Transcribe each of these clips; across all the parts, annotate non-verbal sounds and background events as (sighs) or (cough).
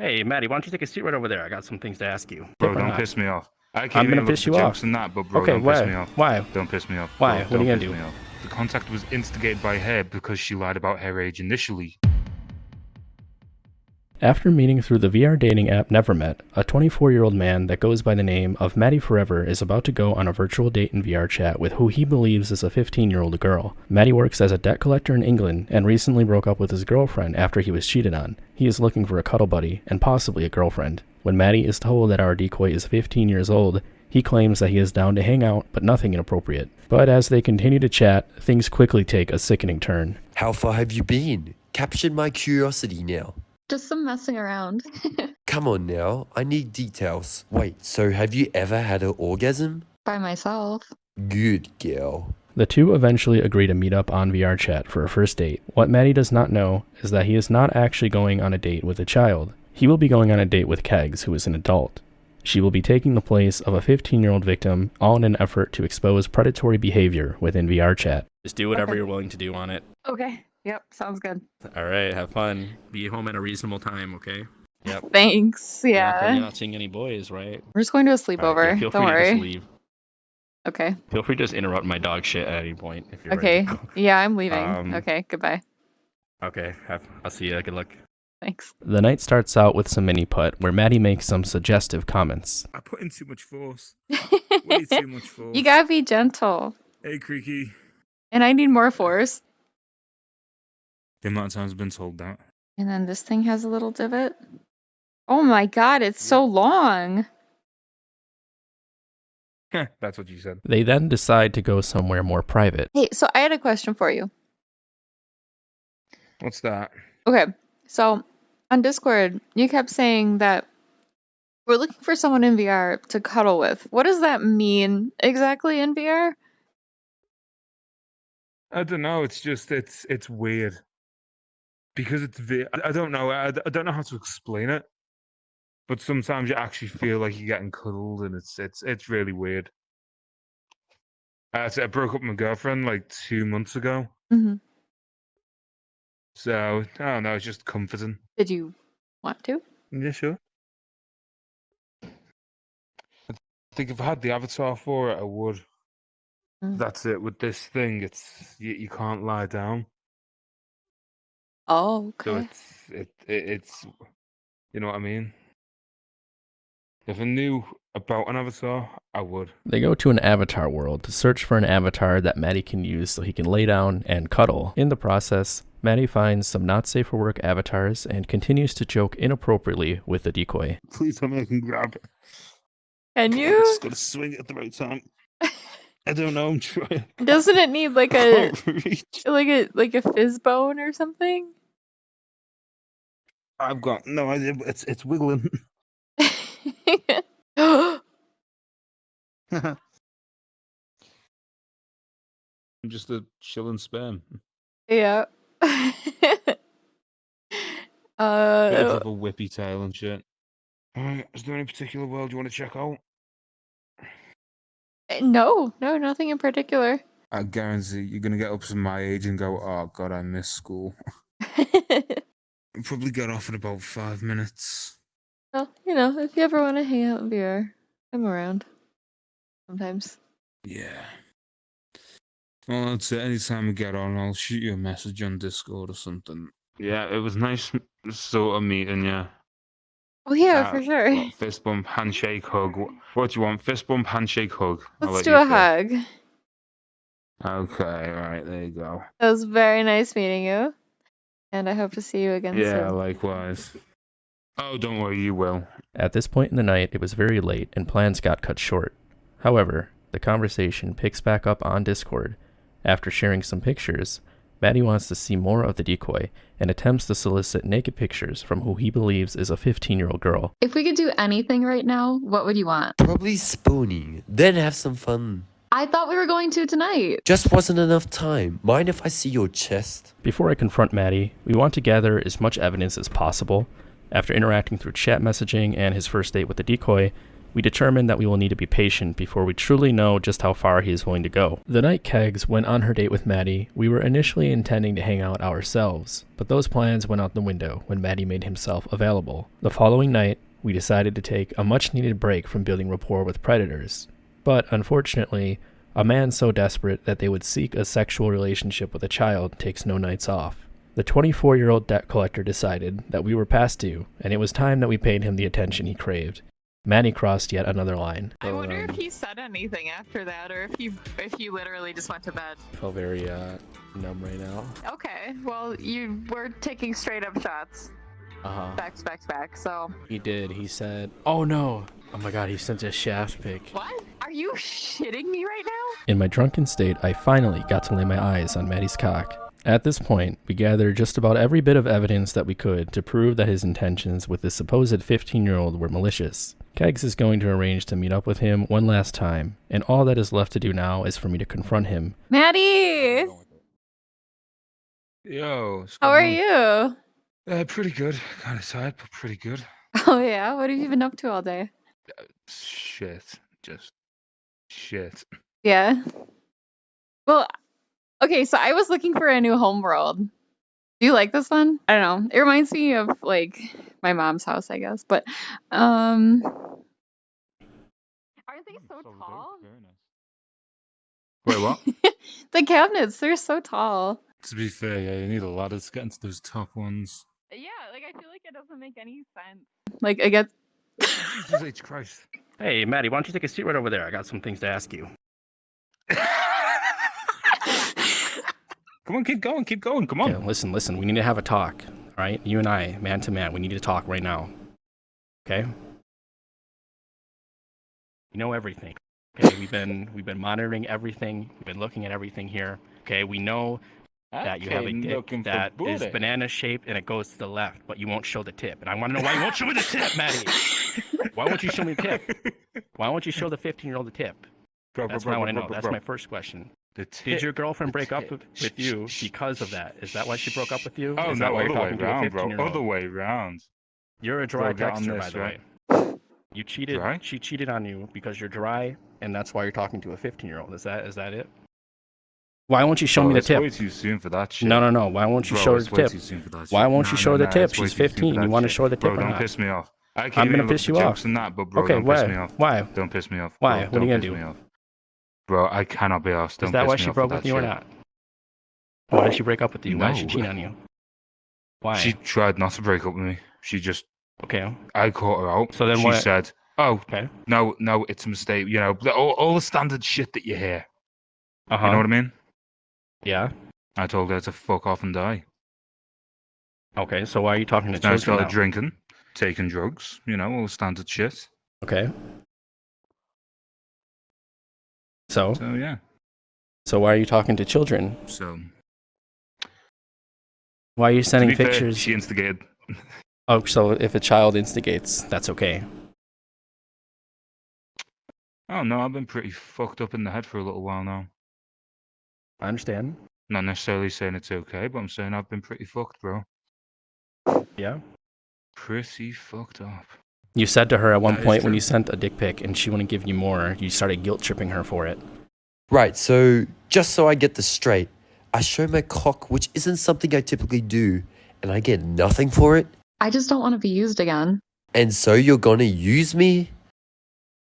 Hey, Maddie, why don't you take a seat right over there? I got some things to ask you. Bro, don't not. piss me off. I can't I'm gonna piss you off. that, but bro, Okay, don't why? piss me off. Why? Don't piss me off. Why? Bro, What are you don't gonna do? The contact was instigated by her because she lied about her age initially. After meeting through the VR dating app Nevermet, a 24 year old man that goes by the name of Matty Forever is about to go on a virtual date in VR chat with who he believes is a 15 year old girl. Matty works as a debt collector in England and recently broke up with his girlfriend after he was cheated on. He is looking for a cuddle buddy and possibly a girlfriend. When Matty is told that our decoy is 15 years old, he claims that he is down to hang out, but nothing inappropriate. But as they continue to chat, things quickly take a sickening turn. How far have you been? Captured my curiosity now. Just some messing around. (laughs) Come on now, I need details. Wait, so have you ever had an orgasm? By myself. Good girl. The two eventually agree to meet up on VR chat for a first date. What Maddie does not know is that he is not actually going on a date with a child. He will be going on a date with Kegs, who is an adult. She will be taking the place of a 15 year old victim, all in an effort to expose predatory behavior within VR chat. Just do whatever Okay. you're willing to do on it. Okay. Yep. Sounds good. All right, have fun. Be home at a reasonable time, okay? Yep. Thanks. You're not- Yeah. You're not seeing any boys, right? We're just going to a All right, sleepover. yeah, feel Don't free to just worry. leave. Okay. Feel free to just interrupt my dog shit at any point if you're Okay. ready. Yeah, I'm leaving. Um, okay. Goodbye. okay, have, I'll see you. Good luck. Thanks. The night starts out with some mini putt where Maddie makes some suggestive comments. I put in too much force. (laughs) Way too much force. you gotta be gentle. Hey, Creaky. And I need more force. The amount of times I've been told that. And then this thing has a little divot. Oh my god, it's so long. (laughs) That's what you said. They then decide to go somewhere more private. Hey, so I had a question for you. What's that? Okay, so on Discord, you kept saying that we're looking for someone in VR to cuddle with. What does that mean exactly in VR? I don't know. It's just it's it's weird because it's I I don't know. I, I don't know how to explain it. But sometimes you actually feel like you're getting cuddled, and it's it's it's really weird. So I broke up with my girlfriend like two months ago, hmm so I don't know. It's just comforting. Did you want to? Yeah, sure. I think if I had the avatar for it, I would. Mm. That's it. With this thing, it's you, you can't lie down. Oh, So okay. it's it, it it's you know what I mean. If I knew about an avatar, I would. They go to an avatar world to search for an avatar that Maddie can use so he can lay down and cuddle. In the process, Maddie finds some not safe for work avatars and continues to joke inappropriately with the decoy. Please tell me I can grab it. Can I'm you? just gotta swing it at the right time. I don't know. I'm trying. Doesn't it need like (laughs) a can't reach. like a like a PhysBone or something? I've got no idea. But it's it's wiggling. I'm (laughs) (laughs) (laughs) just a chilling sperm. yeah. Bit uh, of a whippy tail and shit. Alright, is there any particular world you want to check out? no, no, nothing in particular. I guarantee you're gonna get up to my age and go, "Oh God, I miss school." I'll probably got off in about five minutes. well, you know, if you ever want to hang out in VR, I'm around. Sometimes. Yeah. Well, that's it. Anytime we get on, I'll shoot you a message on Discord or something. Yeah, it was nice sort of meeting you. Oh yeah, Uh, for sure. what, fist bump, handshake, hug. Wh- What do you want? Fist bump, handshake, hug. I'll Let's let do a pick. hug. Okay, right, there you go. It was very nice meeting you. And I hope to see you again soon. Yeah, soon. likewise. Oh, don't worry, you will. At this point in the night, it was very late and plans got cut short. However, the conversation picks back up on Discord. After sharing some pictures, Maddie wants to see more of the decoy and attempts to solicit naked pictures from who he believes is a 15 year old girl. If we could do anything right now, what would you want? Probably spooning, then have some fun. I thought we were going to tonight. Just wasn't enough time. Mind if I see your chest? Before I confront Maddie, we want to gather as much evidence as possible. After interacting through chat messaging and his first date with the decoy, we we determined that we will need to be patient before we truly know just how far he is willing to go. The night Kegs went on her date with Maddie, we were initially intending to hang out ourselves, but those plans went out the window when Maddie made himself available. The following night, we decided to take a much needed break from building rapport with predators. But unfortunately, a man so desperate that they would seek a sexual relationship with a child takes no nights off. The 24 year old debt collector decided that we were past due, and it was time that we paid him the attention he craved. Manny crossed yet another line. I wonder Um, if he said anything after that, or if he if you literally just went to bed. feel very uh, numb right now. Okay, well you were taking straight up shots, Uh huh. back back back. So He did. He said, "Oh no! Oh my God! He sent a shaft pic." what? Are you shitting me right now? In my drunken state, I finally got to lay my eyes on Maddie's cock. At this point, we gathered just about every bit of evidence that we could to prove that his intentions with this supposed 15 year old were malicious. Kegs is going to arrange to meet up with him one last time, and all that is left to do now is for me to confront him. Maddie, Yo, how are you? Uh, pretty good. Kind of tired, but pretty good. (laughs) Oh yeah, what have you been up to all day? Shit, just shit. Yeah. Well, okay, so I was looking for a new home world. Do you like this one? I don't know. It reminds me of like my mom's house, I guess. But um Aren't they so tall? Wait, what? (laughs) the cabinets, they're so tall. to be fair, yeah, you need a ladder to get into those top ones. Yeah, like I feel like it doesn't make any sense. Like I get Jesus H. Christ. Hey, Maddie, why don't you take a seat right over there? I got some things to ask you. (laughs) Come on, keep going, keep going. Come on. Okay, listen, listen. We need to have a talk. All right, you and I, man to man. We need to talk right now. Okay. You know everything. Okay, we've been we've been monitoring everything. We've been looking at everything here. Okay, we know that you have a dick that is banana shaped and it goes to the left, but you won't show the tip. And I want to know why you won't show me the tip, Maddie. (laughs) Why won't you show me the tip? Why won't you show the 15 year old the tip? Bro, That's bro, what I want to know. bro, That's my first question. The Did your girlfriend break up with, with you because of that? Is that why she broke up with you? Oh is that no, other way talking to a round, bro. 15 year old? Other way round. You're a dry Bro, on texter, this, by the right? way. You cheated. Dry? She cheated on you because you're dry, and that's why you're talking to a 15 year old. Is that is that it? Why won't you show Bro, me the tip? way too soon for that shit. No, no, no. Why won't you Bro, show her the tip? too soon for that Why won't you No, show no, the tip? She's too soon for 15. You wanna show her the tip Bro, or don't not? piss me off. I can't I'm gonna piss you off. that, but bro, okay, don't why? piss me off. Why? Don't piss me off. Why? Bro, What are you gonna do? Bro, I cannot be asked. Don't Is that why she broke with you or not? Why did she break up with you? Why did she cheat on you? Why? She tried not to break up with me. She just, Okay. I caught her out. So then she what- said, "Oh, Okay. no, no, it's a mistake." You know, all, all the standard shit that you hear. Uh huh. You know what I mean? Yeah. I told her to fuck off and die. Okay. So why are you talking to Now children started now? drinking, taking drugs. You know, all the standard shit. Okay. So, So yeah. so why are you talking to children? So Why are you sending be fair, pictures? she instigated. Oh, so if a child instigates, that's okay. Oh no, I've been pretty fucked up in the head for a little while now. I understand. Not necessarily saying it's okay, but I'm saying I've been pretty fucked, bro. Yeah. Pretty fucked up. You said to her at one That is point when you sent a dick pic and she wouldn't give you more, you started guilt tripping her for it. Right, so just so I get this straight, I show my cock, which isn't something I typically do, and I get nothing for it? I just don't want to be used again. And so you're gonna use me?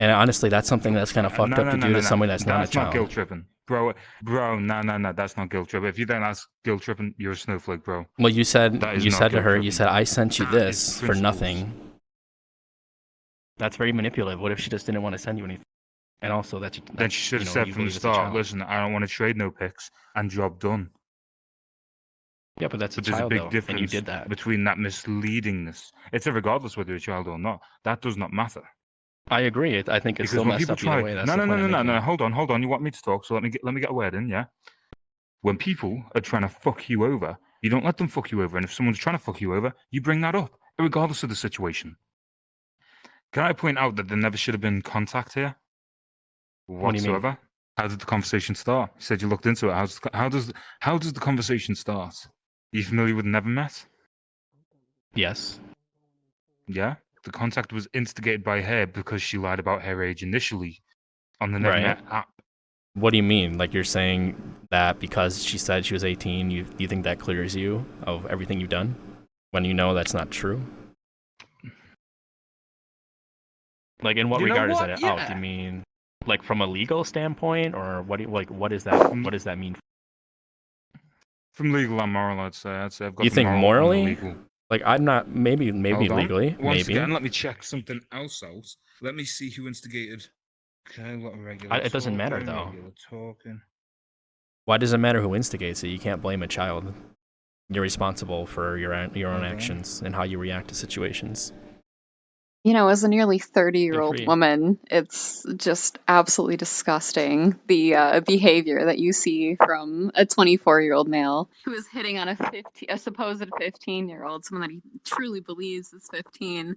And honestly, that's something that's kind of fucked no, up no, to no, do no, to no. somebody that's, not a That's not child. guilt tripping, bro. Bro, no, no, no, that's not guilt trip. If you don't ask guilt tripping, you're a snowflake, bro. Well, you said you said to guilt her, you said I sent you this for nothing. That's very manipulative. What if she just didn't want to send you anything? And also that you, Then she should you have know, said from the believe it's a start, listen, I don't want to trade no picks," and job done. Yeah, but that's But a there's a big though, difference and you did that. between that misleadingness. It's a regardless whether you're a child or not. That does not matter. I agree. It, I think it's Because still messed up try, way. That's no, no, no, no, no, no. Hold on, hold on. You want me to talk? So let me get let me get a word in. Yeah. When people are trying to fuck you over, you don't let them fuck you over. And if someone's trying to fuck you over, you bring that up, regardless of the situation. Can I point out that there never should have been contact here, What do you mean? whatsoever? How did the conversation start? You said you looked into it. How does how does how does the conversation start? Are you familiar with Never Met? Yes. Yeah. The contact was instigated by her because she lied about her age initially on the Right. App. What do you mean? Like you're saying that because she said she was 18, you you think that clears you of everything you've done when you know that's not true? Like in what You regard what? is that out? Do you mean like from a legal standpoint, or what? Do you, like what is that? Mm. What does that mean? From legal and moral, I'd say. I'd say I've got You think moral morally? Legal. Like I'm not. Maybe maybe Hold on. legally. Once maybe. again, let me check something else out. Let me see who instigated. Okay, what regular I- it doesn't matter, though. Talking. Why does it matter who instigates it? You can't blame a child. You're responsible for your your own Okay. actions and how you react to situations. You know, as a nearly 30 year old woman, it's just absolutely disgusting the uh, behavior that you see from a 24 year old male who is hitting on a 15, a supposed 15 year old, someone that he truly believes is 15.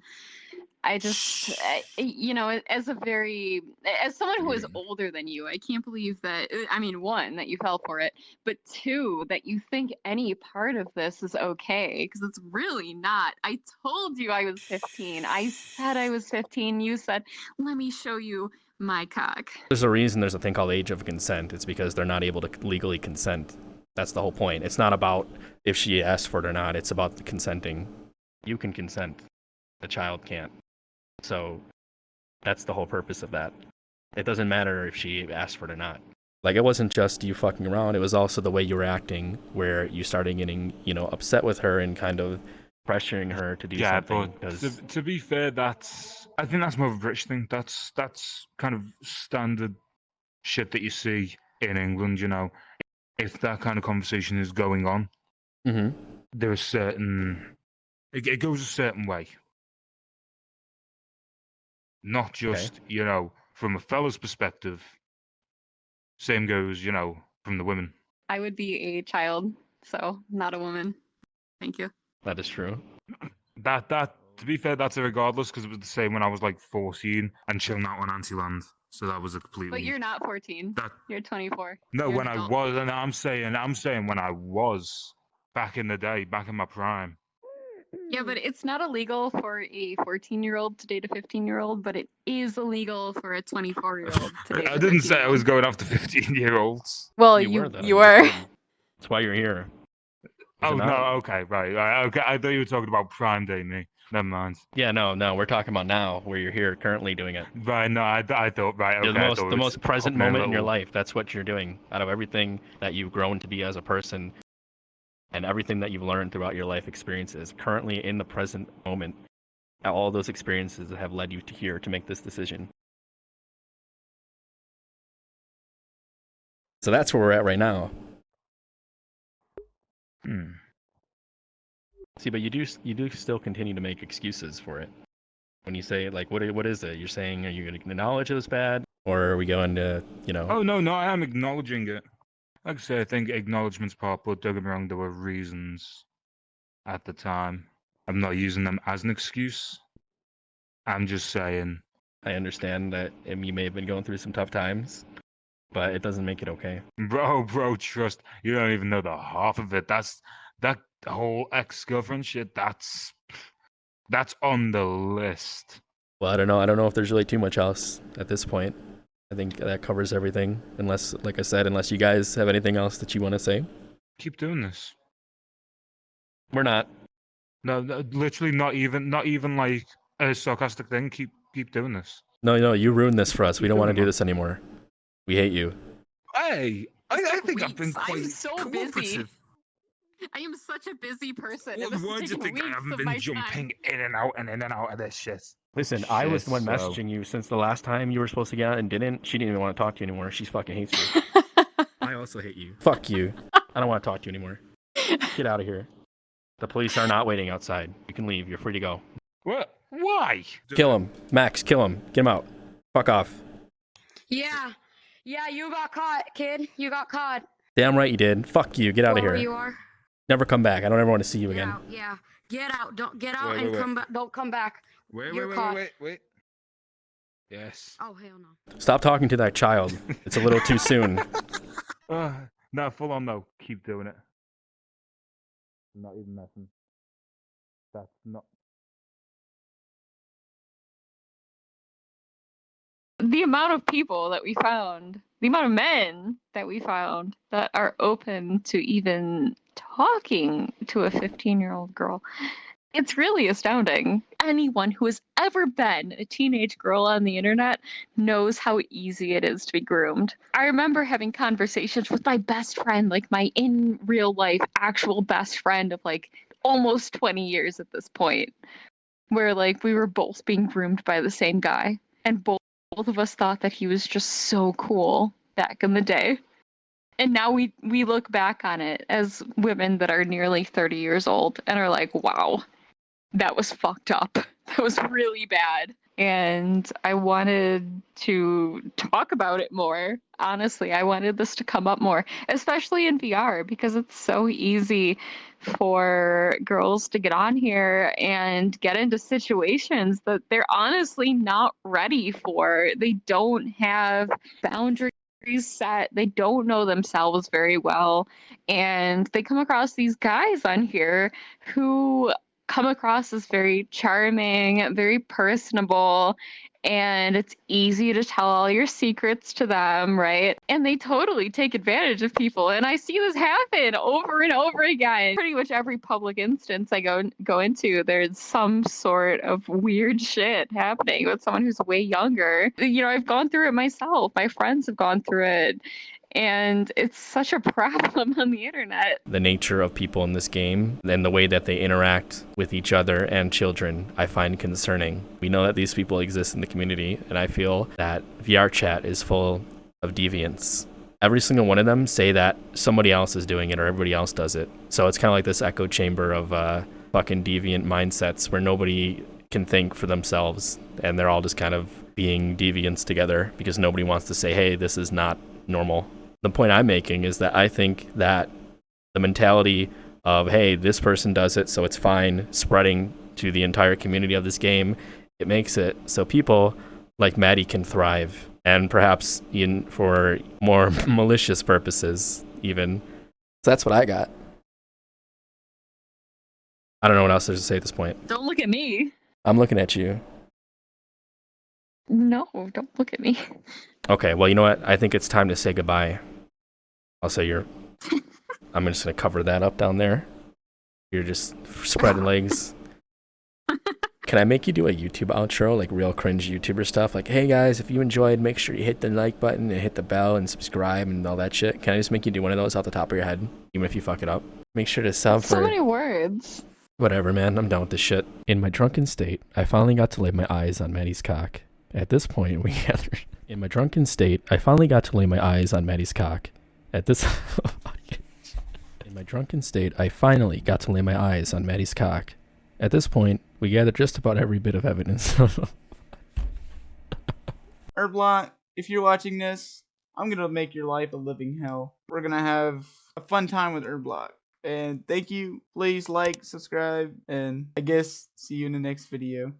I just, I, (sighs) you know, as a very, as someone who is Mm. older than you, I can't believe that, uh, I mean, one, that you fell for it, but two, that you think any part of this is okay, because it's really not. I told you I was 15. I said I was 15. You said, let me show you my cock. There's a reason there's a thing called age of consent. It's because they're not able to legally consent. That's the whole point. It's not about if she asked for it or not. It's about the consenting. You can consent. The child can't. So that's the whole purpose of that. It doesn't matter if she asked for it or not. Like it wasn't just you fucking around. It was also the way you were acting, where you started getting, you know, upset with her and kind of pressuring her to do Yeah, something. but 'cause- to, to be fair, that's I think that's more of a British thing. That's that's kind of standard shit that you see in England. You know, if that kind of conversation is going on, Mhm. there are certain it, it goes a certain way. Not just you know from a fella's perspective. Same goes, you know, from the women. I would be a child, so not a woman. Thank you. that is true. (clears throat) That that to be fair, that's a regardless because it was the same when I was like fourteen and chilling out on Antiland. So that was a completely. But you're not 14. That You're 24. no, You're when I was, and I'm saying, I'm saying when I was back in the day, back in my prime. Yeah, but it's not illegal for a 14 year old to date a 15 year old, but it is illegal for a 24 year old to date (laughs) a I didn't say I was 15-year-old. going after fifteen year olds. Well, you were, though. you were. did. That's why you're here. (laughs) Oh, is Oh it no, okay, right, right, okay. I thought you were talking about prime day me. Never mind. Yeah, no, no. We're talking about now, where you're here currently doing it. Right, no, I, I thought right. Okay, You're the most, the most present up my moment in your life. That's what you're doing. Out of everything that you've grown to be as a person, and everything that you've learned throughout your life experiences, currently in the present moment, all those experiences that have led you to here to make this decision. So that's where we're at right now. Hmm. See, but you do you do still continue to make excuses for it. When you say like, what what is it? You're saying, are you going to acknowledge it was bad, or are we going to, you know? Oh no, no, I am acknowledging it. Like I say, I think acknowledgments part, but don't get me wrong, there were reasons at the time. I'm not using them as an excuse. I'm just saying, I understand that you may have been going through some tough times, but it doesn't make it okay. bro, bro, trust. You don't even know the half of it. That's that whole ex-girlfriend shit. That's that's on the list. Well, I don't know. I don't know if there's really too much else at this point. I think that covers everything. Unless, like I said, unless you guys have anything else that you want to say, Keep doing this. we're not. No, no, literally, not even, not even like a sarcastic thing. Keep, keep doing this. No, no, you ruined this for us. We don't want to do this anymore. We hate you. Hey, I, I think I've been Weeks. I'm quite so busy. I am such a busy person. What and this is word do you think I haven't been my jumping in and out and in and out of this shit? Listen, I was the one so- messaging you since the last time you were supposed to get out and didn't. She didn't even want to talk to you anymore. She fucking hates you. (laughs) I also hate you. Fuck you. (laughs) I don't want to talk to you anymore. Get out of here. The police are not waiting outside. You can leave. You're free to go. What? Why? Kill him. Max, kill him. Get him out. Fuck off. Yeah. Yeah, you got caught, kid. You got caught. Damn right you did. Fuck you. Get out of Wherever here. you are. Never come back. I don't ever want to see you Get again. out. Yeah. Get out. Don't get out Wait, and wait, wait. come back. Don't come back. Wait, wait, wait, wait, wait. Yes. Oh hell no. Stop talking to that child. It's a little too soon. (laughs) (laughs) Uh, no, full on though. Keep doing it. I'm not even messing. That's not. The amount of people that we found, the amount of men that we found that are open to even talking to a 15 year old girl it's really astounding. Anyone who has ever been a teenage girl on the internet knows how easy it is to be groomed. I remember having conversations with my best friend, like my in real life actual best friend of like almost 20 years at this point, where like we were both being groomed by the same guy and both both of us thought that he was just so cool back in the day. And now we we look back on it as women that are nearly 30 years old and are like, "Wow, that was fucked up. (laughs) That was really bad." And I wanted to talk about it more. Honestly, I wanted this to come up more, especially in VR because it's so easy for girls to get on here and get into situations that they're honestly not ready for. They don't have boundaries set, they don't know themselves very well, and they come across these guys on here who come across as very charming, very personable, and it's easy to tell all your secrets to them, right? And they totally take advantage of people. And I see this happen over and over again. Pretty much every public instance I go go into, there's some sort of weird shit happening with someone who's way younger. You know, I've gone through it myself. My friends have gone through it. And it's such a (laughs) problem on the internet. The nature of people in this game and the way that they interact with each other and children, I find concerning. We know that these people exist in the community, and I feel that VR chat is full of deviance. Every single one of them say that somebody else is doing it or everybody else does it. So it's kind of like this echo chamber of uh, fucking deviant mindsets where nobody can think for themselves and they're all just kind of being deviants together because nobody wants to say, hey, this is not normal the point I'm making is that I think that the mentality of hey, this person does it, so it's fine, spreading to the entire community of this game, it makes it so people like Maddie can thrive, and perhaps in for more (laughs) malicious purposes, even. So that's what I got. I don't know what else there's to say at this point. Don't look at me. I'm looking at you. No, don't look at me. Okay, well, you know what? I think it's time to say goodbye. I'll say you're. (laughs) I'm just gonna cover that up down there. You're just spreading legs. (laughs) Can I make you do a YouTube outro, like real cringe YouTuber stuff? Like, hey guys, if you enjoyed, make sure you hit the like button and hit the bell and subscribe and all that shit. Can I just make you do one of those off the top of your head, even if you fuck it up? Make sure to sub for So many words. whatever, man. I'm done with this shit. In my drunken state, I finally got to lay my eyes on Maddie's cock. At this point, we (laughs) gathered. In my drunken state, I finally got to lay my eyes on Maddie's cock. At this. (laughs) In my drunken state, I finally got to lay my eyes on Maddie's cock. At this point, we gathered just about every bit of evidence. (laughs) Herblock, if you're watching this, I'm gonna make your life a living hell. We're gonna have a fun time with Herblock. And thank you. Please like, subscribe, and I guess see you in the next video.